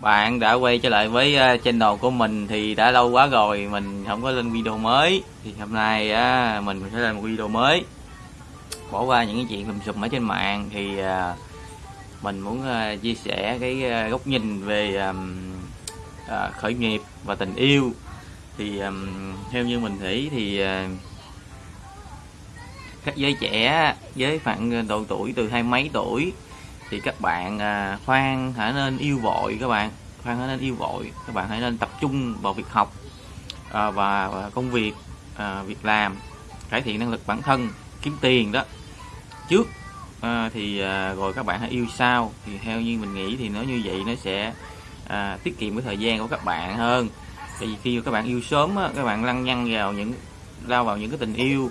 bạn đã quay trở lại với uh, channel của mình thì đã lâu quá rồi mình không có lên video mới. Thì hôm nay uh, mình sẽ lên một video mới. Bỏ qua những cái chuyện lùm xùm ở trên mạng thì uh, mình muốn uh, chia sẻ cái uh, góc nhìn về um, uh, khởi nghiệp và tình yêu. Thì um, theo như mình nghĩ thì uh, các giới trẻ với khoảng độ tuổi từ hai mấy tuổi thì các bạn à, khoan hãy nên yêu vội các bạn. Khoan hãy nên yêu vội. Các bạn hãy nên tập trung vào việc học à, và, và công việc à, việc làm. Cải thiện năng lực bản thân kiếm tiền đó. Trước à, thì à, rồi các bạn hãy yêu sau. Thì theo như mình nghĩ thì nó như vậy nó sẽ à, tiết kiệm cái thời gian của các bạn hơn. Tại vì khi các bạn yêu sớm á, các bạn lăng nhăng vào những lao vào những cái tình yêu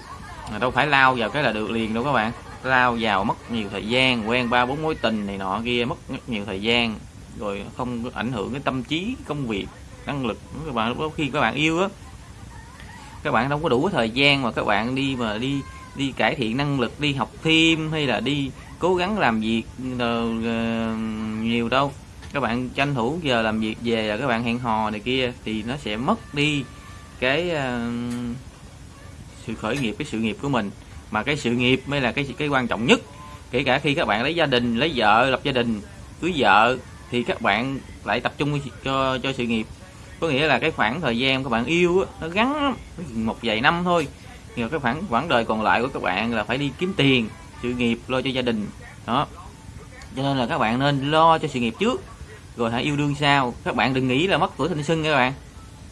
đâu phải lao vào cái là được liền đâu các bạn lao vào mất nhiều thời gian quen ba bốn mối tình này nọ kia mất rất nhiều thời gian rồi không ảnh hưởng cái tâm trí công việc năng lực các bạn. Lúc khi các bạn yêu á các bạn không có đủ thời gian mà các bạn đi mà đi đi cải thiện năng lực đi học thêm hay là đi cố gắng làm việc ờ, nhiều đâu. Các bạn tranh thủ giờ làm việc về là các bạn hẹn hò này kia thì nó sẽ mất đi cái uh, sự khởi nghiệp cái sự nghiệp của mình mà cái sự nghiệp mới là cái cái quan trọng nhất. Kể cả khi các bạn lấy gia đình lấy vợ lập gia đình cưới vợ thì các bạn lại tập trung cho cho sự nghiệp. Có nghĩa là cái khoảng thời gian các bạn yêu á, nó gắn một vài năm thôi. Nhưng cái khoảng quãng đời còn lại của các bạn là phải đi kiếm tiền sự nghiệp lo cho gia đình. Đó. Cho nên là các bạn nên lo cho sự nghiệp trước rồi hãy yêu đương sau. Các bạn đừng nghĩ là mất tuổi thanh xuân các bạn.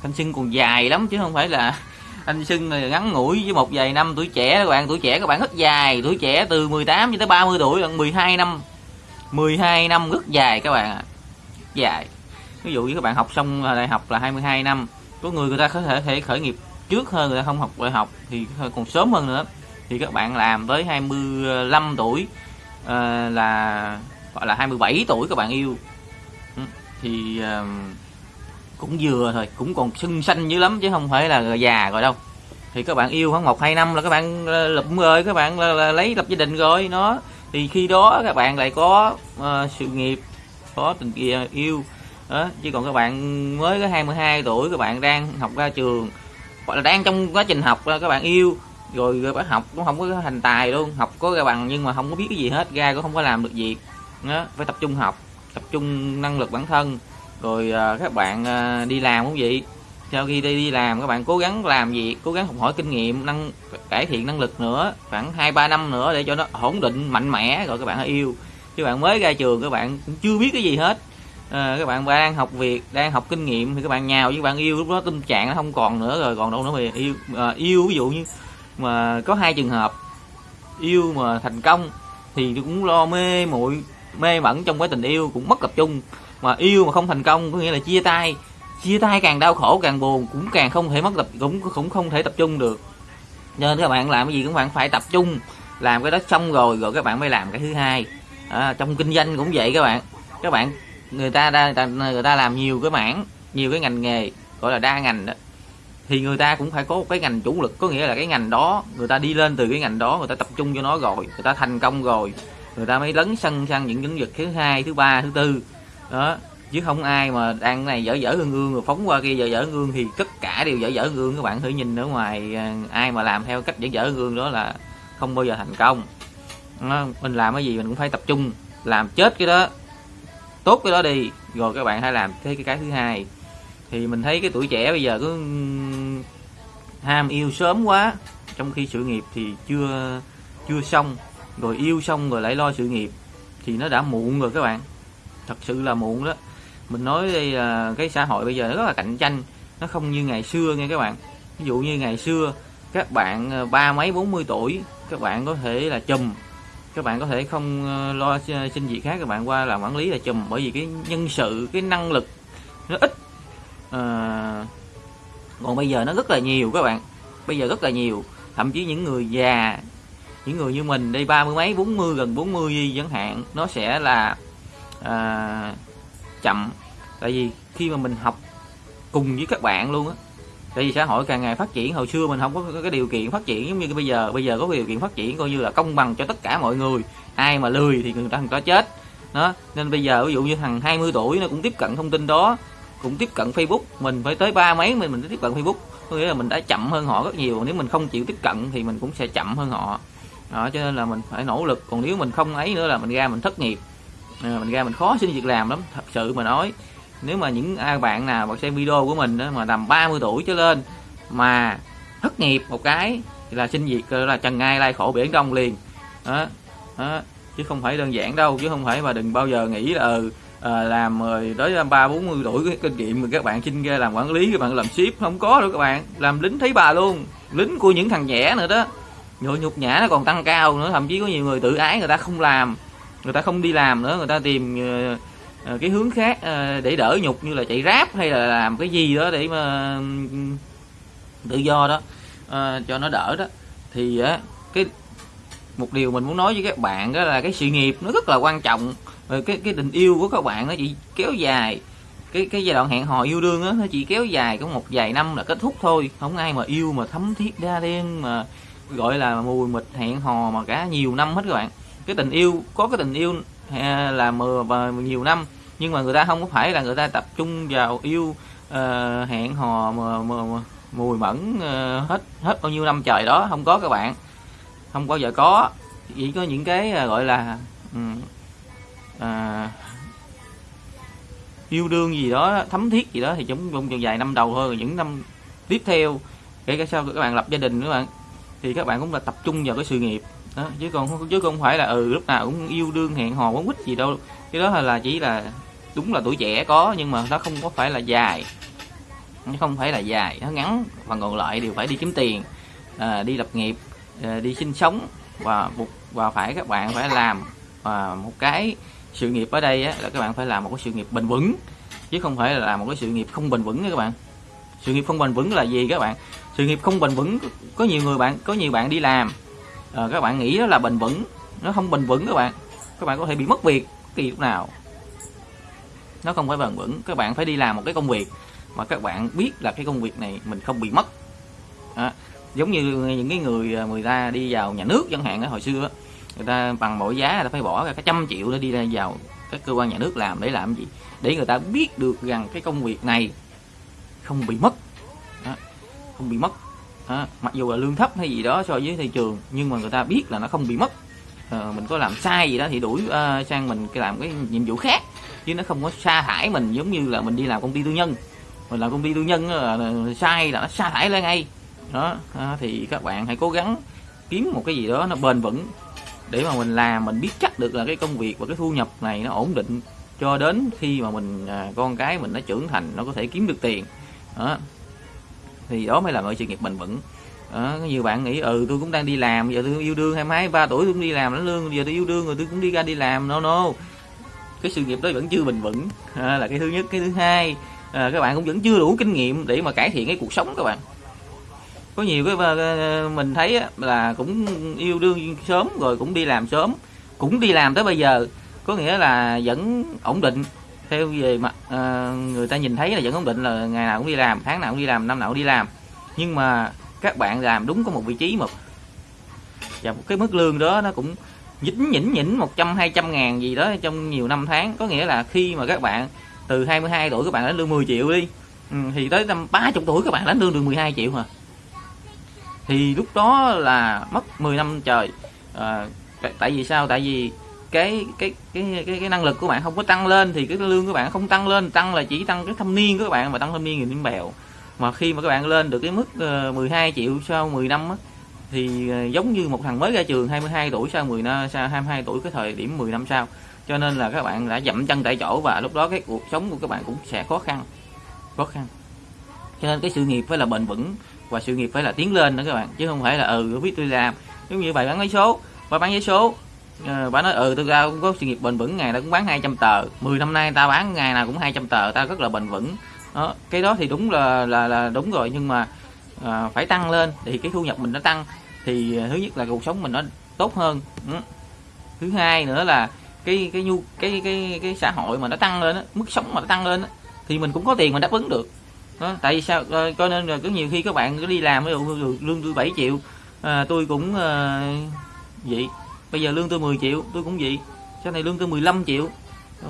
Thanh xuân còn dài lắm chứ không phải là anh sưng ngắn ngủi với một vài năm tuổi trẻ các bạn. Tuổi trẻ các bạn rất dài tuổi trẻ từ 18 cho tới 30 tuổi là 12 năm. 12 năm rất dài các bạn ạ. Dài. Ví dụ như các bạn học xong đại học là 22 năm có người người ta có thể thể khởi nghiệp trước hơn người ta không học đại học thì còn sớm hơn nữa. Thì các bạn làm tới 25 tuổi uh, là gọi là 27 tuổi các bạn yêu. Thì uh, cũng vừa thôi cũng còn sưng xanh dữ lắm chứ không phải là già rồi đâu. Thì các bạn yêu khoảng một hai năm là các bạn lụm lập rồi các bạn là, là lấy lập gia đình rồi nó. Thì khi đó các bạn lại có uh, sự nghiệp có tình kia yêu. Đó chứ còn các bạn mới có 22 tuổi các bạn đang học ra trường hoặc là đang trong quá trình học các bạn yêu. Rồi các bạn học cũng không có thành tài luôn học có ra bằng nhưng mà không có biết cái gì hết ra cũng không có làm được việc. Đó phải tập trung học tập trung năng lực bản thân rồi à, các bạn à, đi làm cũng vậy? Sau khi đi đi làm các bạn cố gắng làm gì, cố gắng học hỏi kinh nghiệm năng cải thiện năng lực nữa khoảng hai ba năm nữa để cho nó ổn định mạnh mẽ rồi các bạn yêu. Chứ bạn mới ra trường các bạn cũng chưa biết cái gì hết. À, các bạn đang học việc đang học kinh nghiệm thì các bạn nhào với bạn yêu lúc đó tâm trạng nó không còn nữa rồi còn đâu nữa mà yêu à, yêu ví dụ như mà có hai trường hợp yêu mà thành công thì cũng lo mê muội mê mẩn trong cái tình yêu cũng mất tập trung mà yêu mà không thành công có nghĩa là chia tay. Chia tay càng đau khổ càng buồn cũng càng không thể mất tập cũng cũng không thể tập trung được. Nên các bạn làm cái gì cũng bạn phải tập trung làm cái đó xong rồi rồi các bạn mới làm cái thứ hai. À, trong kinh doanh cũng vậy các bạn. Các bạn người ta đa người ta làm nhiều cái mảng nhiều cái ngành nghề gọi là đa ngành đó thì người ta cũng phải có một cái ngành chủ lực. Có nghĩa là cái ngành đó người ta đi lên từ cái ngành đó người ta tập trung cho nó rồi người ta thành công rồi người ta mới lấn sân sang những lĩnh vực thứ hai thứ ba thứ tư đó chứ không ai mà đang này dở dở ương ương rồi phóng qua kia dở dở ương thì tất cả đều dở dở ương các bạn thử nhìn ở ngoài à, ai mà làm theo cách dở dở ương đó là không bao giờ thành công. Đó, mình làm cái gì mình cũng phải tập trung làm chết cái đó tốt cái đó đi rồi các bạn hãy làm thế cái cái thứ hai. Thì mình thấy cái tuổi trẻ bây giờ cứ ham yêu sớm quá trong khi sự nghiệp thì chưa chưa xong rồi yêu xong rồi lại lo sự nghiệp thì nó đã muộn rồi các bạn thật sự là muộn đó. Mình nói đây là cái xã hội bây giờ nó rất là cạnh tranh nó không như ngày xưa nghe các bạn. Ví dụ như ngày xưa các bạn ờ, ba mấy bốn mươi tuổi các bạn có thể là chùm. Các bạn có thể không ờ, lo xin việc khác các bạn qua làm quản lý là chùm. Bởi vì cái nhân sự cái năng lực nó ít. À, còn bây giờ nó rất là nhiều các bạn. Bây giờ rất là nhiều. Thậm chí những người già những người như mình đây ba mươi mấy bốn mươi gần 40 chẳng hạn nó sẽ là à, chậm. Tại vì khi mà mình học cùng với các bạn luôn á tại vì xã hội càng ngày phát triển hồi xưa mình không có cái điều kiện phát triển giống như bây giờ. Bây giờ có điều kiện phát triển coi như là công bằng cho tất cả mọi người. Ai mà lười thì người ta không có chết. Đó nên bây giờ ví dụ như thằng 20 tuổi nó cũng tiếp cận thông tin đó cũng tiếp cận Facebook. Mình phải tới ba mấy mình mình mới tiếp cận Facebook. Có nghĩa là mình đã chậm hơn họ rất nhiều. Nếu mình không chịu tiếp cận thì mình cũng sẽ chậm hơn họ. Đó cho nên là mình phải nỗ lực. Còn nếu mình không ấy nữa là mình ra mình thất nghiệp à, mình ra mình khó xin việc làm lắm thật sự mà nói. Nếu mà những ai bạn nào mà xem video của mình đó, mà tầm 30 tuổi trở lên mà thất nghiệp một cái thì là xin việc là trần ngay lai khổ biển đông liền. Đó, đó chứ không phải đơn giản đâu chứ không phải mà đừng bao giờ nghĩ là ừ, à, làm rồi tới ba bốn mươi tuổi cái kinh nghiệm mà các bạn xin ra làm quản lý các bạn làm ship không có đâu các bạn. Làm lính thấy bà luôn lính của những thằng trẻ nữa đó. Nhộn nhục nhã nó còn tăng cao nữa thậm chí có nhiều người tự ái người ta không làm người ta không đi làm nữa, người ta tìm ờ, ờ, cái hướng khác ờ, để đỡ nhục như là chạy ráp hay là làm cái gì đó để mà tự do đó cho nó đỡ đó. Thì cái, một điều mình muốn nói với các bạn đó là cái sự nghiệp nó rất là quan trọng. Rồi cái cái tình yêu của các bạn nó chỉ kéo dài, cái cái giai đoạn hẹn hò yêu đương á, nó chỉ kéo dài có một vài năm là kết thúc thôi. Không ai mà yêu mà thấm thiết đa đen mà, gọi là mùi mịt hẹn hò mà cả nhiều năm hết các bạn cái tình yêu có cái tình yêu à, là mờ và nhiều năm nhưng mà người ta không có phải là người ta tập trung vào yêu uh, hẹn hò mà, mà, mà mùi mẫn uh, hết hết bao nhiêu năm trời đó không có các bạn không bao giờ có. Chỉ có những cái uh, gọi là um, uh, yêu đương gì đó thấm thiết gì đó thì chúng trong vài năm đầu thôi những năm tiếp theo kể cả sau các bạn lập gia đình các bạn thì các bạn cũng là tập trung vào cái sự nghiệp đó chứ còn chứ không phải là ừ lúc nào cũng yêu đương hẹn hò quấn quýt gì đâu. Cái đó là chỉ là đúng là tuổi trẻ có nhưng mà nó không có phải là dài. Nó không phải là dài. Nó ngắn phần còn lại đều phải đi kiếm tiền à, đi lập nghiệp à, đi sinh sống và buộc và phải các bạn phải làm. À, một cái sự nghiệp ở đây á, là các bạn phải làm một cái sự nghiệp bền vững chứ không phải là làm một cái sự nghiệp không bền vững nha các bạn. Sự nghiệp không bền vững là gì các bạn? Sự nghiệp không bền vững có nhiều người bạn có nhiều bạn đi làm à, các bạn nghĩ đó là bền vững. Nó không bền vững các bạn. Các bạn có thể bị mất việc kỳ lúc nào. Nó không phải bền vững. Các bạn phải đi làm một cái công việc mà các bạn biết là cái công việc này mình không bị mất. À, giống như những cái người à, người ta đi vào nhà nước chẳng hạn đó hồi xưa người ta bằng mỗi giá người ta phải bỏ ra cả trăm triệu để đi ra vào các cơ quan nhà nước làm để làm gì? Để người ta biết được rằng cái công việc này không bị mất. Đó, không bị mất đó, mặc dù là lương thấp hay gì đó so với thị trường nhưng mà người ta biết là nó không bị mất. À, mình có làm sai gì đó thì đuổi uh, sang mình cái làm cái nhiệm vụ khác. Chứ nó không có sa thải mình giống như là mình đi làm công ty tư nhân. Mình làm công ty tư nhân là, là sai là nó sa thải lên ngay. Đó à, thì các bạn hãy cố gắng kiếm một cái gì đó nó bền vững để mà mình làm mình biết chắc được là cái công việc và cái thu nhập này nó ổn định cho đến khi mà mình à, con cái mình nó trưởng thành nó có thể kiếm được tiền. Đó thì đó mới là mọi sự nghiệp bền vững. Đó, nhiều bạn nghĩ ừ tôi cũng đang đi làm giờ tôi yêu đương hai mấy ba tuổi tôi cũng đi làm lãnh lương giờ tôi yêu đương rồi tôi cũng đi ra đi làm no no. Cái sự nghiệp đó vẫn chưa bền vững. À, là cái thứ nhất. Cái thứ hai à, các bạn cũng vẫn chưa đủ kinh nghiệm để mà cải thiện cái cuộc sống các bạn. Có nhiều cái ờ, ờ, mình thấy là cũng yêu đương sớm rồi cũng đi làm sớm. Cũng đi làm tới bây giờ có nghĩa là vẫn ổn định theo về mặt uh, người ta nhìn thấy là vẫn ổn định là ngày nào cũng đi làm tháng nào cũng đi làm năm nào cũng đi làm. Nhưng mà các bạn làm đúng có một vị trí một và một cái mức lương đó nó cũng nhỉnh nhỉnh nhỉnh một trăm hai trăm ngàn gì đó trong nhiều năm tháng. Có nghĩa là khi mà các bạn từ 22 tuổi các bạn lãnh lương 10 triệu đi ừ, thì tới năm 30 tuổi các bạn lãnh lương được 12 triệu mà thì lúc đó là mất 10 năm trời. À, tại vì sao? Tại vì cái cái cái cái cái năng lực của bạn không có tăng lên thì cái lương của bạn không tăng lên tăng là chỉ tăng cái thâm niên của các bạn mà tăng thâm niên thì niên bèo. Mà khi mà các bạn lên được cái mức ờ, 12 triệu sau 10 năm á, thì ờ, giống như một thằng mới ra trường 22 tuổi sau 10 năm sau 22 tuổi cái thời điểm 10 năm sau. Cho nên là các bạn đã dậm chân tại chỗ và lúc đó cái cuộc sống của các bạn cũng sẽ khó khăn khó khăn. Cho nên cái sự nghiệp phải là bền vững và sự nghiệp phải là tiến lên đó các bạn chứ không phải là ừ biết tôi làm. Giống như bài bán vé số bà bán vé số à, bà nói ừ tôi ra cũng có sự nghiệp bền vững ngày nào cũng bán 200 tờ. 10 năm nay ta bán ngày nào cũng 200 tờ ta rất là bền vững. Đó, cái đó thì đúng là là là đúng rồi nhưng mà à, phải tăng lên thì cái thu nhập mình nó tăng thì ờ, thứ nhất là cuộc sống mình nó tốt hơn. Ừ. thứ hai nữa là cái cái nhu cái cái cái xã hội mà nó tăng lên đó, mức sống mà nó tăng lên đó, thì mình cũng có tiền mình đáp ứng được. Đó, tại vì sao cho nên là có nhiều khi các bạn cứ đi làm ví dụ lương tôi 7 triệu à, tôi cũng à, vậy bây giờ lương tôi 10 triệu tôi cũng vậy. Sau này lương tôi 15 triệu. Ờ,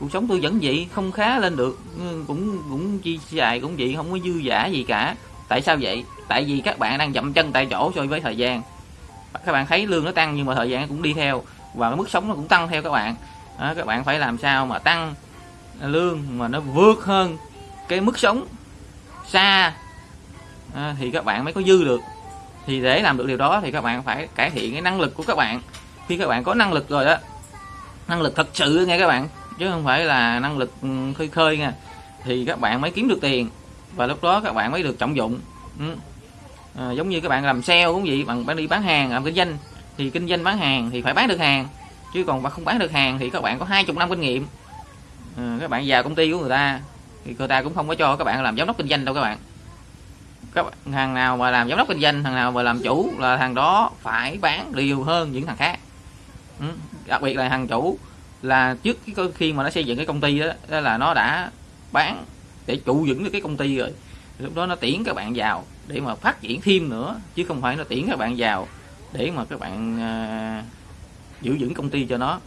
cuộc sống tôi vẫn vậy không khá lên được. Ừ, cũng cũng chi dài cũng vậy không có dư giả gì cả. Tại sao vậy? Tại vì các bạn đang dậm chân tại chỗ so với thời gian. Các bạn thấy lương nó tăng nhưng mà thời gian cũng đi theo. Và cái mức sống nó cũng tăng theo các bạn. Đó, các bạn phải làm sao mà tăng lương mà nó vượt hơn cái mức sống xa à, thì các bạn mới có dư được. Thì để làm được điều đó thì các bạn phải cải thiện cái năng lực của các bạn khi các bạn có năng lực rồi đó năng lực thật sự nghe các bạn chứ không phải là năng lực ừ, khơi khơi nha thì các bạn mới kiếm được tiền và lúc đó các bạn mới được trọng dụng. Ừ. à, giống như các bạn làm sale cũng vậy bằng bạn đi bán hàng làm kinh doanh thì kinh doanh bán hàng thì phải bán được hàng chứ còn bạn không bán được hàng thì các bạn có hai chục năm kinh nghiệm. À, các bạn vào công ty của người ta thì người ta cũng không có cho các bạn làm giám đốc kinh doanh đâu các bạn. Các thằng nào mà làm giám đốc kinh doanh thằng nào mà làm chủ là thằng đó phải bán nhiều hơn những thằng khác ừ. đặc biệt là thằng chủ là trước cái khi mà nó xây dựng cái công ty đó, đó là nó đã bán để trụ vững được cái công ty rồi. Lúc đó nó tiễn các bạn vào để mà phát triển thêm nữa chứ không phải nó tiễn các bạn vào để mà các bạn uh, giữ vững công ty cho nó.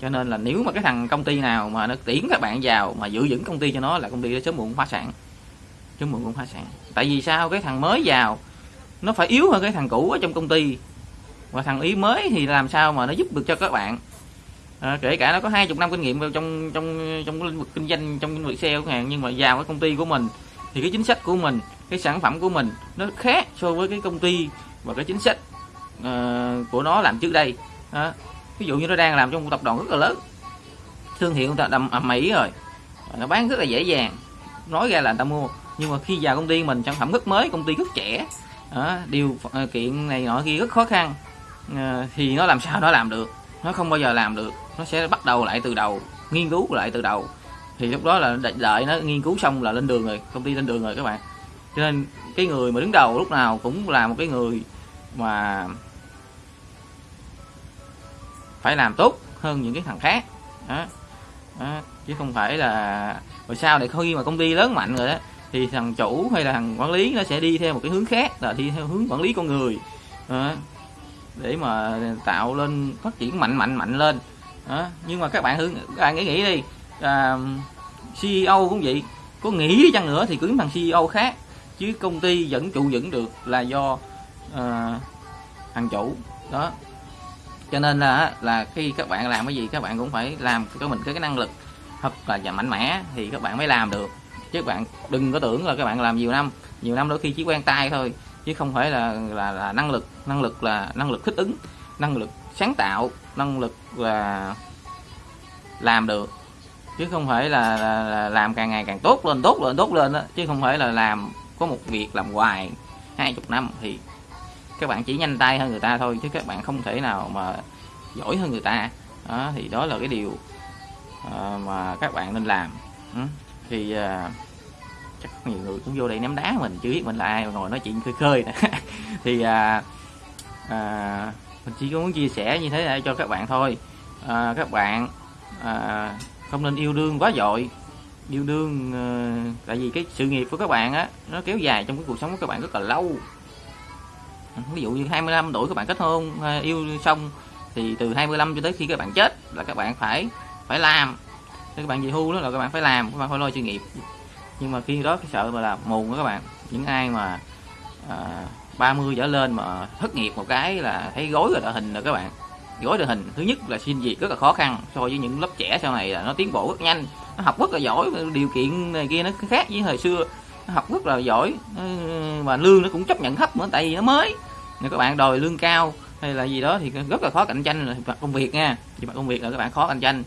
Cho nên là nếu mà cái thằng công ty nào mà nó tiễn các bạn vào mà giữ vững công ty cho nó là công ty đó sớm muộn phá sản. Sớm muộn cũng phá sản. Tại vì sao? Cái thằng mới vào nó phải yếu hơn cái thằng cũ ở trong công ty và thằng ý mới thì làm sao mà nó giúp được cho các bạn? À, kể cả nó có hai chục năm kinh nghiệm trong trong trong lĩnh vực kinh doanh trong lĩnh vực sale hàng nhưng mà vào cái công ty của mình thì cái chính sách của mình cái sản phẩm của mình nó khác so với cái công ty và cái chính sách uh, của nó làm trước đây. À, ví dụ như nó đang làm trong một tập đoàn rất là lớn thương hiệu người ta đầm ầm à, mỹ rồi. Nó bán rất là dễ dàng nói ra là người ta mua. Nhưng mà khi vào công ty mình sản phẩm rất mới công ty rất trẻ. À, điều kiện này nọ kia rất khó khăn. Ờ, thì nó làm sao nó làm được nó không bao giờ làm được nó sẽ bắt đầu lại từ đầu, nghiên cứu lại từ đầu thì lúc đó là đợi nó nghiên cứu xong là lên đường rồi, công ty lên đường rồi các bạn cho nên cái người mà đứng đầu lúc nào cũng là một cái người mà phải làm tốt hơn những cái thằng khác đó. Đó. chứ không phải là, rồi sao để khi mà công ty lớn mạnh rồi đó, thì thằng chủ hay là thằng quản lý nó sẽ đi theo một cái hướng khác, là đi theo hướng quản lý con người đó để mà tạo lên phát triển mạnh mạnh mạnh lên. Đó. nhưng mà các bạn thử các bạn nghĩ nghĩ đi. À, CEO cũng vậy. Có nghĩ đi chăng nữa thì cứ thằng CEO khác. Chứ công ty vẫn trụ vững được là do à, thằng chủ. Đó. Cho nên là là khi các bạn làm cái gì các bạn cũng phải làm cho mình cái, cái năng lực thật là mạnh mẽ thì các bạn mới làm được. Chứ các bạn đừng có tưởng là các bạn làm nhiều năm. Nhiều năm đôi khi chỉ quen tay thôi chứ không phải là là, là năng lực năng lực là năng lực thích ứng năng lực sáng tạo năng lực là làm được chứ không phải là, là, là làm càng ngày càng tốt lên tốt lên tốt lên đó. chứ không phải là làm có một việc làm hoài hai chục năm thì các bạn chỉ nhanh tay hơn người ta thôi chứ các bạn không thể nào mà giỏi hơn người ta đó, thì đó là cái điều uh, mà các bạn nên làm ừ. thì uh, chắc nhiều người cũng vô đây ném đá mình chưa biết mình là ai mà ngồi nói chuyện khơi khơi thì à, à, mình chỉ muốn chia sẻ như thế này cho các bạn thôi. À, các bạn à, không nên yêu đương quá dội. Yêu đương à, tại vì cái sự nghiệp của các bạn á nó kéo dài trong cái cuộc sống của các bạn rất là lâu. Ví dụ như 25 tuổi các bạn kết hôn à, yêu xong thì từ 25 cho tới khi các bạn chết là các bạn phải phải làm. Các bạn về hưu đó là các bạn phải làm các bạn phải lo sự nghiệp nhưng mà khi đó cái sợ mà là mù đó các bạn. Những ai mà à, 30 trở lên mà thất nghiệp một cái là thấy gối rồi đội hình rồi các bạn. Gối đội hình thứ nhất là xin việc rất là khó khăn so với những lớp trẻ sau này là nó tiến bộ rất nhanh. Nó học rất là giỏi điều kiện này kia nó khác với thời xưa. Nó học rất là giỏi mà lương nó cũng chấp nhận thấp nữa tại vì nó mới. Nếu các bạn đòi lương cao hay là gì đó thì rất là khó cạnh tranh về mặt công việc nha. Về mặt công việc là các bạn khó cạnh tranh.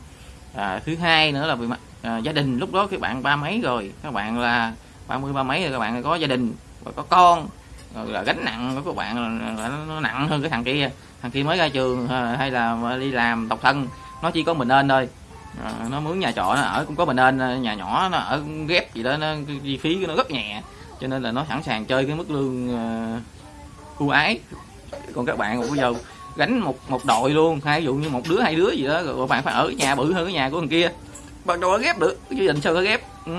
À, thứ hai nữa là về mặt à, gia đình lúc đó các bạn ba mấy rồi? Các bạn là ba mươi ba mấy rồi các bạn có gia đình và có con rồi là gánh nặng của các bạn là, nó nặng hơn cái thằng kia. Thằng kia mới ra trường à, hay là đi làm độc thân nó chỉ có mình nên thôi. À, nó mướn nhà trọ nó ở cũng có mình nên à, nhà nhỏ nó ở ghép gì đó nó chi phí nó rất nhẹ. Cho nên là nó sẵn sàng chơi cái mức lương uh, ưu ái. Còn các bạn bây giờ gánh một một đội luôn hai ví dụ như một đứa hai đứa gì đó rồi bạn phải ở cái nhà bự hơn cái nhà của thằng kia bắt đầu ghép được cái gia đình sao có ghép? Ừ.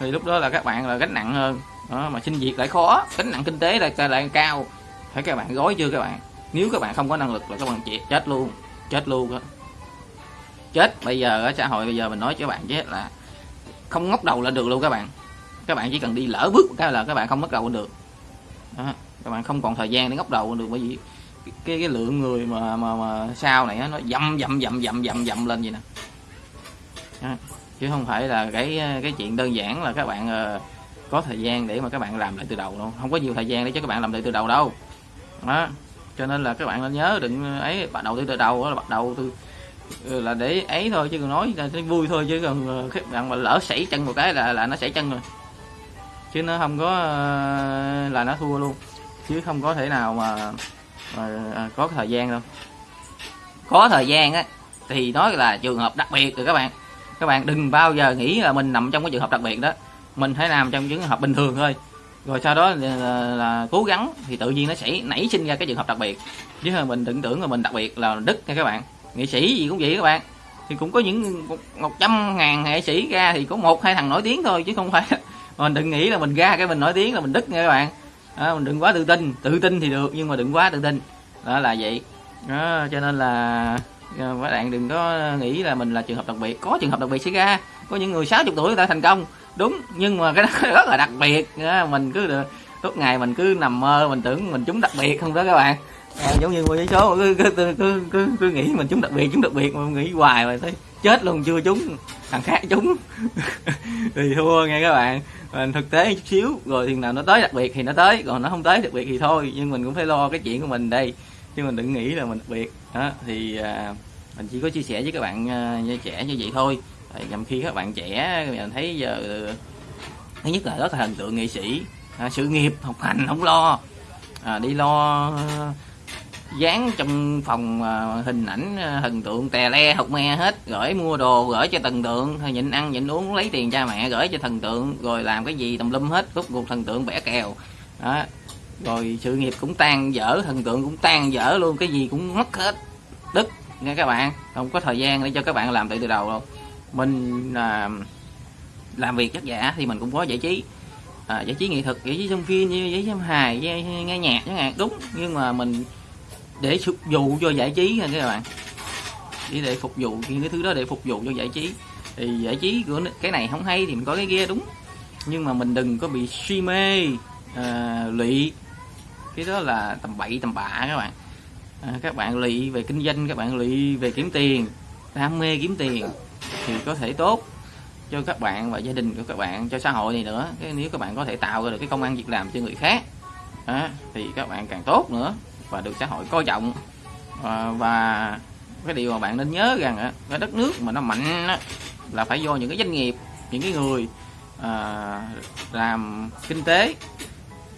thì lúc đó là các bạn là gánh nặng hơn. Đó, mà xin việc lại khó gánh nặng kinh tế lại lại cao. Phải các bạn gói chưa các bạn? Nếu các bạn không có năng lực là các bạn chết chết luôn chết luôn đó chết. Bây giờ ở xã hội bây giờ mình nói cho các bạn chết là không ngóc đầu lên được luôn các bạn. Các bạn chỉ cần đi lỡ bước cái là các bạn không ngóc đầu lên được. Đó. các bạn không còn thời gian để ngóc đầu lên được bởi vì cái cái lượng người mà mà, mà sau này nó dầm dầm dầm dầm dầm dầm lên vậy nè chứ không phải là cái cái chuyện đơn giản là các bạn uh, có thời gian để mà các bạn làm lại từ đầu đâu không có nhiều thời gian để cho các bạn làm lại từ đầu đâu. Đó. Cho nên là các bạn nên nhớ đừng ấy bắt đầu từ từ đầu đó là bắt đầu từ ừ, là để ấy thôi chứ còn nói là vui thôi chứ còn ờ, các bạn mà lỡ sảy chân một cái là là nó sảy chân rồi. Chứ nó không có ờ, là nó thua luôn. Chứ không có thể nào mà, mà à, có thời gian đâu. Có thời gian á thì nói là trường hợp đặc biệt rồi các bạn các bạn đừng bao giờ nghĩ là mình nằm trong cái trường hợp đặc biệt đó. Mình phải làm trong trường hợp bình thường thôi. Rồi sau đó là, là, là cố gắng thì tự nhiên nó sẽ nảy sinh ra cái trường hợp đặc biệt. Chứ mình đừng tưởng là mình đặc biệt là đứt nha các bạn. Nghệ sĩ gì cũng vậy các bạn. Thì cũng có những một trăm ngàn nghệ sĩ ra thì có một hai thằng nổi tiếng thôi chứ không phải mình đừng nghĩ là mình ra cái mình nổi tiếng là mình đứt nha các bạn. Đó, mình đừng quá tự tin. Tự tin thì được nhưng mà đừng quá tự tin. Đó là vậy. Đó, cho nên là Ờ, các bạn đừng có nghĩ là mình là trường hợp đặc biệt. Có trường hợp đặc biệt xảy ra. Có những người 60 tuổi người ta thành công. Đúng nhưng mà cái đó rất là đặc biệt. Ờ, mình cứ được suốt ngày mình cứ nằm mơ mình tưởng mình chúng đặc biệt không đó các bạn. À, giống như một số cứ cứ, cứ cứ cứ cứ nghĩ mình chúng đặc biệt chúng đặc biệt mà nghĩ hoài mà thấy chết luôn chưa chúng thằng khác chúng thì thua nghe các bạn. Mình thực tế chút xíu rồi thì nào nó tới đặc biệt thì nó tới còn nó không tới đặc biệt thì thôi. Nhưng mình cũng phải lo cái chuyện của mình đây chứ mình đừng nghĩ là mình đặc biệt. Đó thì à, mình chỉ có chia sẻ với các bạn uh, trẻ như vậy thôi. Nhằm khi các bạn trẻ mình thấy giờ thứ nhất là rất là thần tượng nghệ sĩ. À, sự nghiệp học hành không lo. À, đi lo dán trong phòng à, hình ảnh à, thần tượng tè le học me hết. Gửi mua đồ gửi cho thần tượng. Thôi nhịn ăn nhịn uống lấy tiền cha mẹ gửi cho thần tượng. Rồi làm cái gì tùm lum hết. Rút cuộc thần tượng bẻ kèo. Đó rồi sự nghiệp cũng tan dở thần tượng cũng tan dở luôn cái gì cũng mất hết đứt nghe các bạn. Không có thời gian để cho các bạn làm từ từ đầu đâu. Mình à, làm việc chắc giả thì mình cũng có giải trí. À, giải trí nghệ thuật giải trí trong phim như giải trí trong hài nghe nhạc chẳng hạn. Đúng nhưng mà mình để phục vụ cho giải trí nha các bạn. Chỉ để phục vụ những cái thứ đó để phục vụ cho giải trí. Thì giải trí của cái này không hay thì mình có cái kia đúng. Nhưng mà mình đừng có bị suy mê à, lụy cái đó là tầm bậy tầm bạ các bạn. À, các bạn lụy về kinh doanh các bạn lụy về kiếm tiền đam mê kiếm tiền thì có thể tốt cho các bạn và gia đình của các bạn cho xã hội này nữa. Cái nếu các bạn có thể tạo ra được cái công ăn việc làm cho người khác à, thì các bạn càng tốt nữa và được xã hội coi trọng. Và, và cái điều mà bạn nên nhớ rằng cái đất nước mà nó mạnh là phải do những cái doanh nghiệp những cái người à, làm kinh tế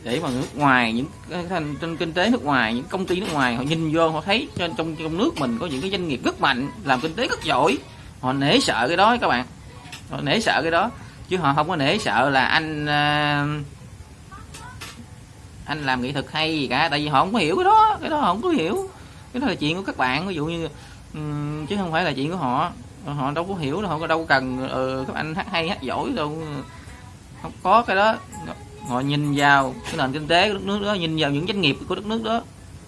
để mà nước ngoài những thành trên kinh tế nước ngoài những công ty nước ngoài họ nhìn vô họ thấy trên trong trong nước mình có những cái doanh nghiệp rất mạnh làm kinh tế rất giỏi. Họ nể sợ cái đó các bạn. Họ nể sợ cái đó. Chứ họ không có nể sợ là anh à, anh làm nghệ thuật hay gì cả. Tại vì họ không có hiểu cái đó. Cái đó họ không có hiểu. Cái đó là chuyện của các bạn. Ví dụ như um, chứ không phải là chuyện của họ. Họ đâu có hiểu đâu họ có đâu cần ừ, các anh hát hay hát giỏi đâu. Không có cái đó họ nhìn vào cái nền kinh tế của đất nước đó nhìn vào những doanh nghiệp của đất nước đó.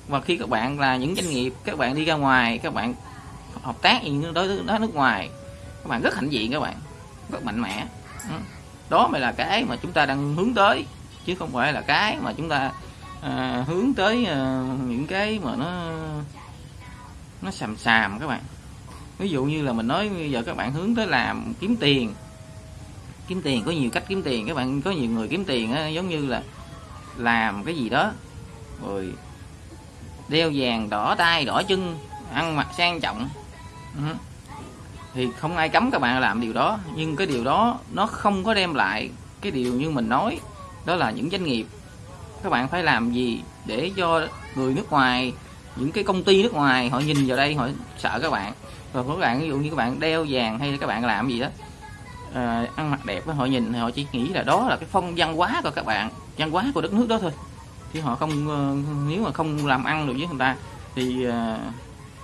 Và khi các bạn là những doanh nghiệp các bạn đi ra ngoài các bạn hợp tác những đối đó nước ngoài các bạn rất hạnh diện các bạn rất mạnh mẽ. Ừ. Đó mới là cái mà chúng ta đang hướng tới chứ không phải là cái mà chúng ta à, hướng tới à, những cái mà nó nó sàm sàm các bạn. Ví dụ như là mình nói bây giờ các bạn hướng tới làm kiếm tiền kiếm tiền có nhiều cách kiếm tiền các bạn có nhiều người kiếm tiền á, giống như là làm cái gì đó rồi đeo vàng đỏ tay đỏ chân ăn mặc sang trọng. Ừ. thì không ai cấm các bạn làm điều đó nhưng cái điều đó nó không có đem lại cái điều như mình nói đó là những doanh nghiệp. Các bạn phải làm gì để cho người nước ngoài những cái công ty nước ngoài họ nhìn vào đây họ sợ các bạn. Và các bạn ví dụ như các bạn đeo vàng hay các bạn làm gì đó à, ăn mặc đẹp họ nhìn họ chỉ nghĩ là đó là cái phong văn hóa của các bạn văn hóa của đất nước đó thôi. Chứ họ không ờ, nếu mà không làm ăn được với người ta thì à,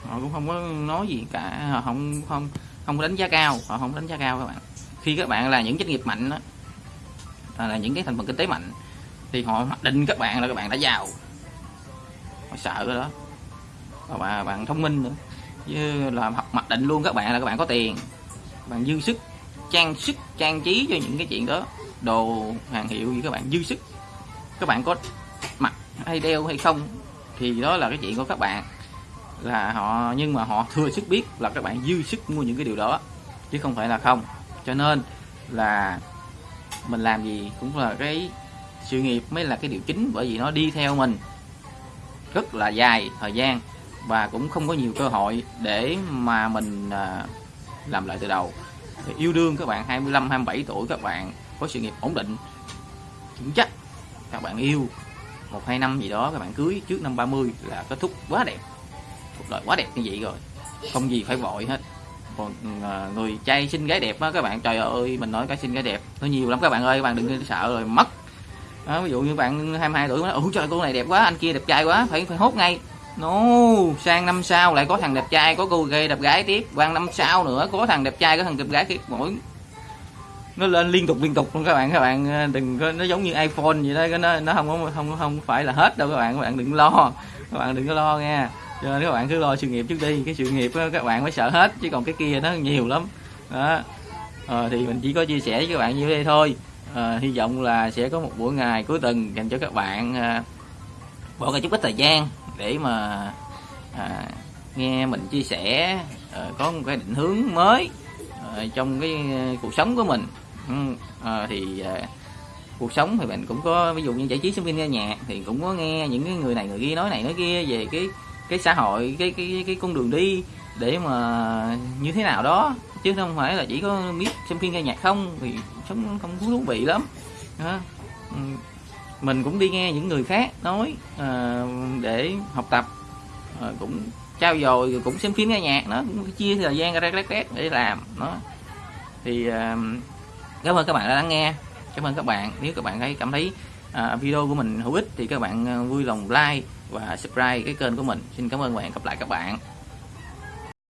họ cũng không có nói gì cả. Họ không không không đánh giá cao họ không đánh giá cao các bạn. Khi các bạn là những doanh nghiệp mạnh đó, à, là những cái thành phần kinh tế mạnh thì họ mặc định các bạn là các bạn đã giàu. Họ sợ cái đó. Và bạn, bạn thông minh nữa. Chứ là học mặc định luôn các bạn là các bạn có tiền bạn dư sức trang sức, trang trí cho những cái chuyện đó. Đồ hàng hiệu gì các bạn? Dư sức. Các bạn có mặc hay đeo hay không thì đó là cái chuyện của các bạn. Là họ, nhưng mà họ thừa sức biết là các bạn dư sức mua những cái điều đó, chứ không phải là không. Cho nên là mình làm gì cũng là cái sự nghiệp mới là cái điều chính, bởi vì nó đi theo mình rất là dài thời gian và cũng không có nhiều cơ hội để mà mình à, làm lại từ đầu thì yêu đương các bạn 25 27 tuổi các bạn có sự nghiệp ổn định vững chắc các bạn yêu. Một hai năm gì đó các bạn cưới trước năm 30 là kết thúc quá đẹp. Cuộc đời quá đẹp như vậy rồi không gì phải vội hết. Còn à, người trai xinh gái đẹp á các bạn trời ơi mình nói cái xinh gái đẹp nó nhiều lắm các bạn ơi các bạn đừng sợ rồi mất. Đó, ví dụ như bạn 22 tuổi nói ủa trời cô này đẹp quá anh kia đẹp trai quá phải phải hốt ngay no sang năm sau lại có thằng đẹp trai có cô gay đẹp gái tiếp. Qua năm sau nữa có thằng đẹp trai có thằng đẹp gái tiếp. Mỗi nó lên liên tục liên tục luôn các bạn các bạn ờ, đừng có nó giống như iphone vậy đó nó nó không có không không phải là hết đâu các bạn các bạn đừng lo các bạn đừng có lo nha. Cho nên các bạn cứ lo sự nghiệp trước đi cái sự nghiệp đó, các bạn mới sợ hết chứ còn cái kia nó nhiều lắm. Đó. À, thì mình chỉ có chia sẻ với các bạn như đây thôi. À, hy vọng là sẽ có một buổi ngày cuối tuần dành cho các bạn à, bỏ ra chút ít thời gian để mà à, nghe mình chia sẻ à, có một cái định hướng mới à, trong cái ờ, cuộc sống của mình. À, thì à, cuộc sống thì mình cũng có ví dụ như giải trí sinh viên nghe nhạc thì cũng có nghe những cái người này người kia nói này nói kia về cái cái xã hội cái cái cái con đường đi để mà như thế nào đó. Chứ không phải là chỉ có biết xem phim nghe nhạc không thì sống không thú vị lắm mình cũng đi nghe những người khác nói à, để học tập à, cũng trao dồi cũng xem phim nghe nhạc nó cũng chia thời gian ra rét rét để làm nó. Thì à, cảm ơn các bạn đã lắng nghe. Cảm ơn các bạn. Nếu các bạn thấy cảm thấy à, video của mình hữu ích thì các bạn vui lòng like và subscribe cái kênh của mình. Xin cảm ơn các bạn gặp lại các bạn.